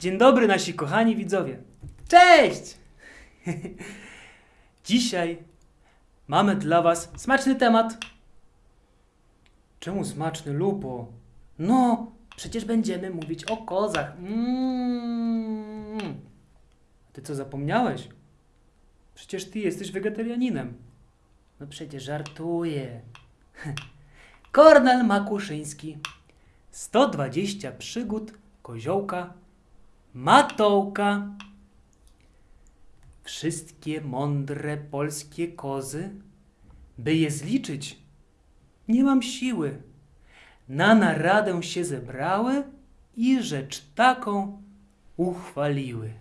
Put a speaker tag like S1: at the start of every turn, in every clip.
S1: Dzień dobry nasi kochani widzowie. Cześć! Dzisiaj mamy dla was smaczny temat. Czemu smaczny, Lupo? No, przecież będziemy mówić o kozach. Mm. Ty co zapomniałeś? Przecież ty jesteś wegetarianinem. No przecież żartuję. Kornel Makuszyński. 120 przygód koziołka Matołka. Wszystkie mądre polskie kozy, by je zliczyć, nie mam siły. Na naradę się zebrały i rzecz taką uchwaliły.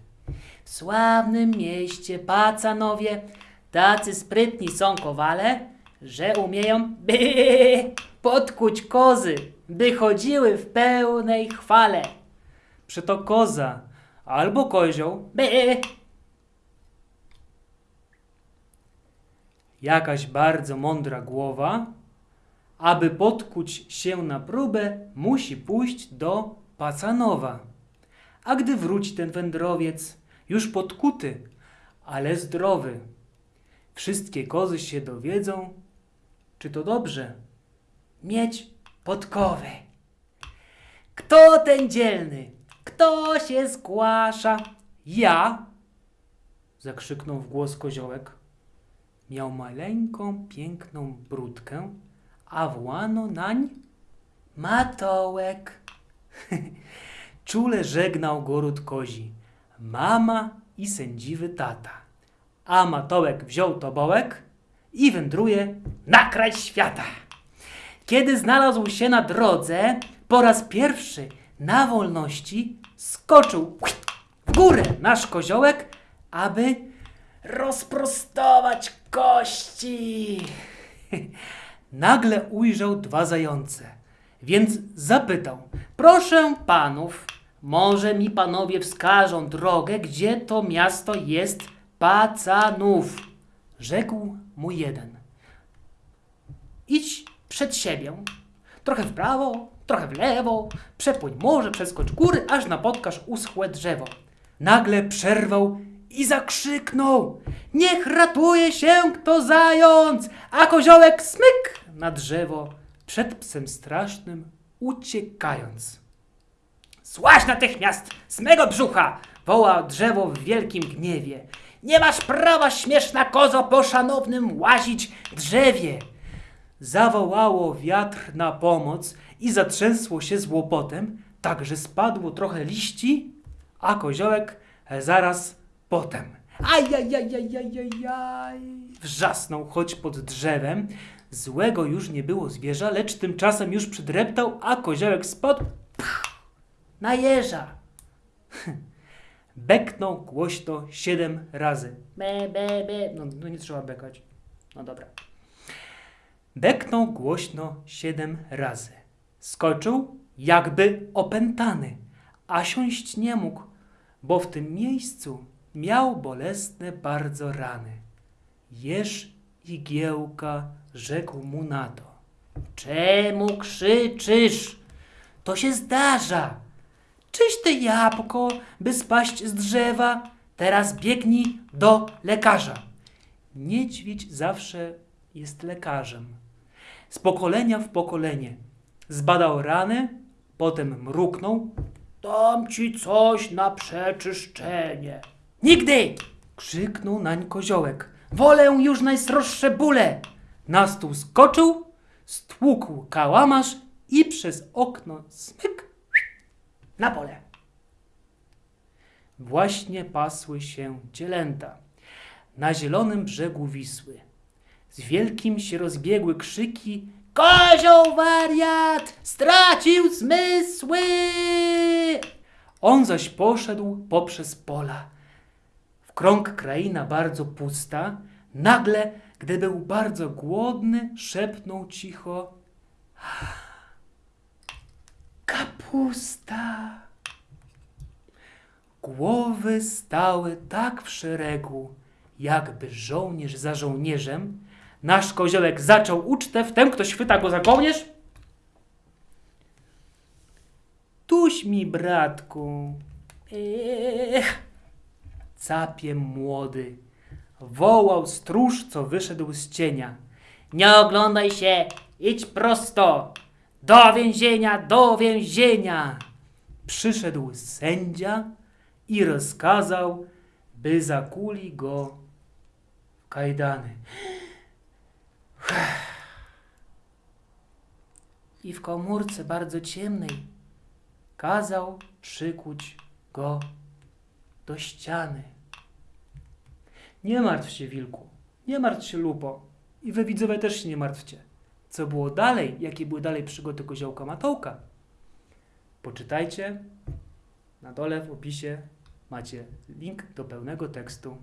S1: W sławnym mieście Pacanowie tacy sprytni są kowale, że umieją by podkuć kozy, by chodziły w pełnej chwale. Przeto koza albo kozioł by jakaś bardzo mądra głowa, aby podkuć się na próbę, musi pójść do Pacanowa. A gdy wróci ten wędrowiec, już podkuty, ale zdrowy, wszystkie kozy się dowiedzą, czy to dobrze mieć podkowy. Kto ten dzielny? Kto się zgłasza? Ja! zakrzyknął w głos koziołek. Miał maleńką, piękną brudkę, a włano nań matołek. Czule żegnał goród kozi, mama i sędziwy tata. A matołek wziął tobołek i wędruje na kraj świata. Kiedy znalazł się na drodze, po raz pierwszy na wolności skoczył w górę nasz koziołek, aby rozprostować kości. Nagle ujrzał dwa zające, więc zapytał: Proszę panów, może mi panowie wskażą drogę, gdzie to miasto jest Pacanów? Rzekł mu jeden. Idź przed siebie, trochę w prawo, trochę w lewo, przepłyń morze, przeskocz góry, aż napotkasz uschłe drzewo. Nagle przerwał i zakrzyknął: Niech ratuje się kto zając! A koziołek smyk na drzewo, przed psem strasznym uciekając. Złaź natychmiast z mego brzucha! woła drzewo w wielkim gniewie. Nie masz prawa, śmieszna kozo, po szanownym łazić drzewie! Zawołało wiatr na pomoc i zatrzęsło się z łopotem, tak że spadło trochę liści, a koziołek zaraz potem. Ajajajajajajaj! Wrzasnął choć pod drzewem. Złego już nie było zwierza, lecz tymczasem już przydreptał, a koziołek spadł pch, na jeża. Beknął głośno siedem razy. Be, be, be. No, no nie trzeba bekać. No dobra. Beknął głośno siedem razy. Skoczył, jakby opętany, a siąść nie mógł, bo w tym miejscu miał bolesne bardzo rany. Jeż igiełka rzekł mu na to. Czemu krzyczysz? To się zdarza. Czyś ty jabłko, by spaść z drzewa? Teraz biegnij do lekarza. Niedźwiedź zawsze jest lekarzem. Z pokolenia w pokolenie. Zbadał rany, potem mruknął. Dam ci coś na przeczyszczenie. Nigdy! krzyknął nań koziołek. Wolę już najsroższe bóle. Na stół skoczył, stłukł kałamarz i przez okno smyk na pole. Właśnie pasły się cielęta na zielonym brzegu Wisły. Z wielkim się rozbiegły krzyki Kozioł wariat! Stracił zmysły! On zaś poszedł poprzez pola. W krąg kraina bardzo pusta. Nagle, gdy był bardzo głodny, szepnął cicho Kapusta! Głowy stały tak w szeregu, jakby żołnierz za żołnierzem. Nasz koziołek zaczął ucztę, wtem ktoś chwyta go za kołnierz. Tuś mi, bratku, Ech. Capie młody. Wołał stróż, co wyszedł z cienia. Nie oglądaj się, idź prosto. Do więzienia, do więzienia. Przyszedł sędzia i rozkazał, by zakuli go w kajdany. I w komórce bardzo ciemnej kazał przykuć go do ściany. Nie martw się, wilku, nie martw się, lupo. I wy widzowie też się nie martwcie. Co było dalej, jakie były dalej przygody koziołka Matołka? Poczytajcie. Na dole w opisie macie link do pełnego tekstu